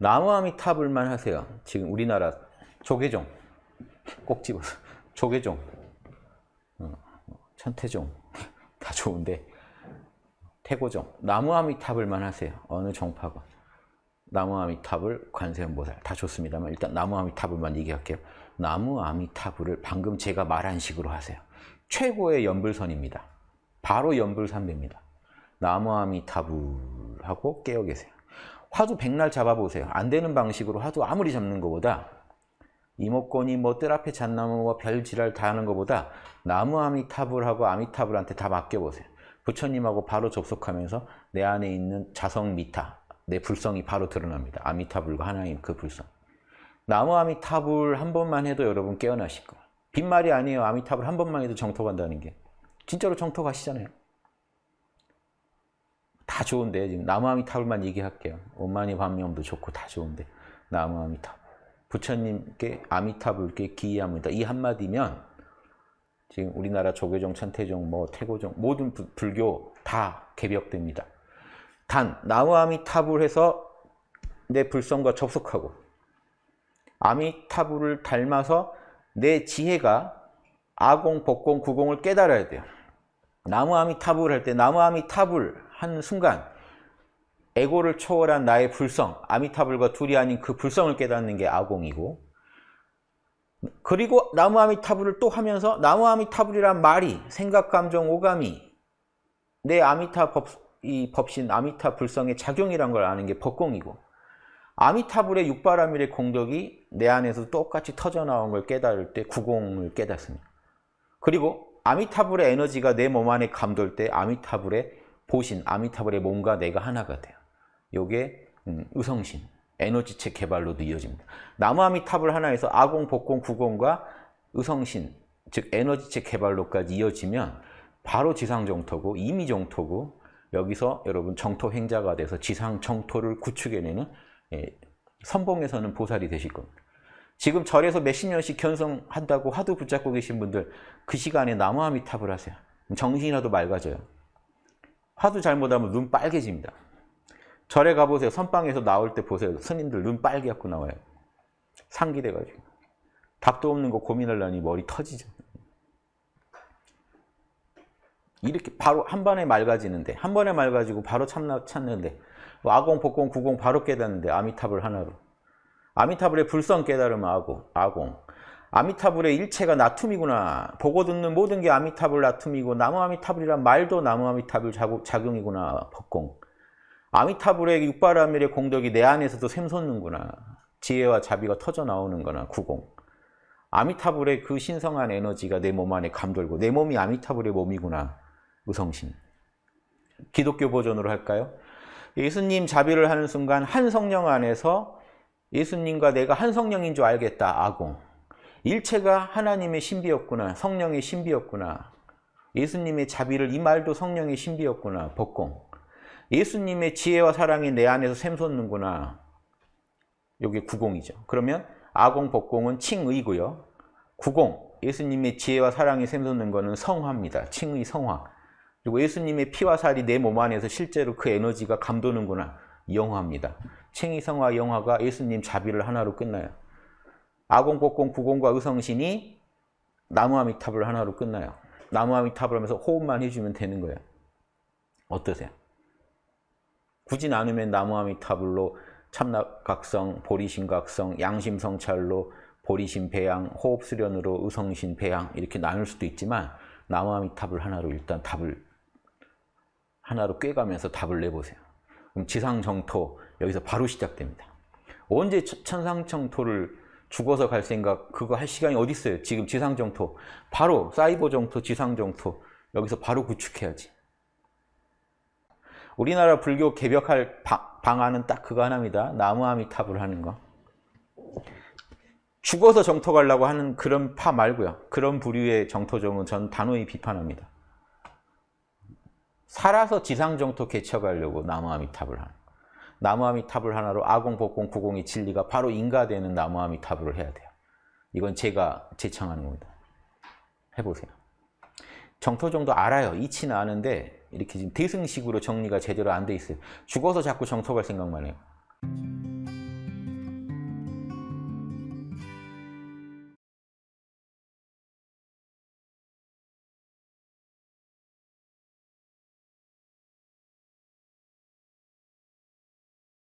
나무아미타불만 하세요. 지금 우리나라 조계종 꼭 집어서 조계종 어, 천태종 다 좋은데 태고종 나무아미타불만 하세요. 어느 종파가 나무아미타불 관세음보살 다 좋습니다만 일단 나무아미타불만 얘기할게요. 나무아미타불을 방금 제가 말한 식으로 하세요. 최고의 연불선입니다. 바로 연불삼배입니다. 나무아미타불하고 깨어 계세요. 화두 백날 잡아보세요. 안 되는 방식으로 화두 아무리 잡는 것보다 이목권이 뭐 뜰 앞에 잣나무 뭐 별 지랄 다 하는 것보다 나무 아미타불 하고 아미타불한테 다 맡겨보세요. 부처님하고 바로 접속하면서 내 안에 있는 자성 미타, 내 불성이 바로 드러납니다. 아미타불과 하나님 그 불성. 나무 아미타불 한 번만 해도 여러분 깨어나실 거예요. 빈말이 아니에요. 아미타불 한 번만 해도 정토 간다는 게. 진짜로 정토 가시잖아요. 다 좋은데 지금 나무아미타불만 얘기할게요. 오만이 반명도 좋고 다 좋은데 나무아미타불. 부처님께 아미타불께 기이합니다. 이 한마디면 지금 우리나라 조계종, 천태종, 뭐 태고종 모든 부, 불교 다 개벽됩니다. 단 나무아미타불해서 내 불성과 접속하고 아미타불을 닮아서 내 지혜가 아공, 법공, 구공을 깨달아야 돼요. 나무아미타불 할 때 나무아미타불 한 순간 에고를 초월한 나의 불성, 아미타불과 둘이 아닌 그 불성을 깨닫는 게 아공이고 그리고 나무 아미타불을 또 하면서 나무 아미타불이란 말이 생각, 감정, 오감이 내 아미타 법, 이 법신 아미타 불성의 작용이란 걸 아는 게 법공이고 아미타불의 육바라밀의 공덕이 내 안에서 똑같이 터져나온 걸 깨달을 때 구공을 깨닫습니다. 그리고 아미타불의 에너지가 내 몸 안에 감돌 때 아미타불의 보신, 아미타불의 몸과 내가 하나가 돼요. 요게 음, 의성신, 에너지체 개발로도 이어집니다. 나무 아미타불 하나에서 아공, 복공, 구공과 의성신, 즉 에너지체 개발로까지 이어지면 바로 지상정토고 이미 정토고 여기서 여러분 정토 행자가 돼서 지상 정토를 구축해내는 예, 선봉에서는 보살이 되실 겁니다. 지금 절에서 몇십 년씩 견성한다고 화두 붙잡고 계신 분들 그 시간에 나무 아미탑을 하세요. 정신이라도 맑아져요. 화두 잘못하면 눈 빨개집니다. 절에 가보세요. 선방에서 나올 때 보세요. 스님들 눈 빨개 갖고 나와요. 상기돼가지고. 답도 없는 거 고민하려니 머리 터지죠. 이렇게 바로 한 번에 맑아지는데 한 번에 맑아지고 바로 참나, 찾는데 아공, 복공, 구공 바로 깨닫는데 아미타불 하나로 아미타불의 불성 깨달으면 아공, 아공 아미타불의 일체가 나툼이구나. 보고 듣는 모든 게 아미타불 나툼이고 나무 아미타불이란 말도 나무 아미타불 작용이구나. 법공. 아미타불의 육바라밀의 공덕이 내 안에서도 샘솟는구나. 지혜와 자비가 터져 나오는구나. 구공. 아미타불의 그 신성한 에너지가 내 몸 안에 감돌고 내 몸이 아미타불의 몸이구나. 의성신. 기독교 버전으로 할까요? 예수님 자비를 하는 순간 한 성령 안에서 예수님과 내가 한 성령인 줄 알겠다. 아공. 일체가 하나님의 신비였구나. 성령의 신비였구나. 예수님의 자비를 이 말도 성령의 신비였구나. 법공. 예수님의 지혜와 사랑이 내 안에서 샘솟는구나. 이게 구공이죠. 그러면 아공, 법공은 칭의고요. 구공, 예수님의 지혜와 사랑이 샘솟는 것은 성화입니다. 칭의, 성화. 그리고 예수님의 피와 살이 내 몸 안에서 실제로 그 에너지가 감도는구나. 영화입니다. 칭의, 성화, 영화가 예수님 자비를 하나로 끝나요. 아공복공 구공과 의성신이 나무아미탑을 하나로 끝나요. 나무아미탑을 하면서 호흡만 해주면 되는 거예요. 어떠세요? 굳이 나누면 나무아미타불로 참나각성, 보리신각성, 양심성찰로 보리신 배양, 호흡수련으로 의성신 배양 이렇게 나눌 수도 있지만 나무아미탑을 하나로 일단 답을 하나로 꿰가면서 답을 내보세요. 그럼 지상정토 여기서 바로 시작됩니다. 언제 천상정토를 죽어서 갈 생각 그거 할 시간이 어디 있어요? 지금 지상정토 바로 사이버 정토, 지상정토 여기서 바로 구축해야지. 우리나라 불교 개벽할 방안은 딱 그거 하나입니다. 나무아미탑을 하는 거. 죽어서 정토 가려고 하는 그런 파 말고요. 그런 부류의 정토종은 전 단호히 비판합니다. 살아서 지상정토 개척하려고 나무아미탑을 하는 나무아미탑을 하나로 아공, 복공, 구공의 진리가 바로 인가되는 나무아미탑을 해야 돼요. 이건 제가 제창하는 겁니다. 해보세요. 정토 정도 알아요. 이치는 아는데 이렇게 지금 대승식으로 정리가 제대로 안 돼 있어요. 죽어서 자꾸 정토 갈 생각만 해요.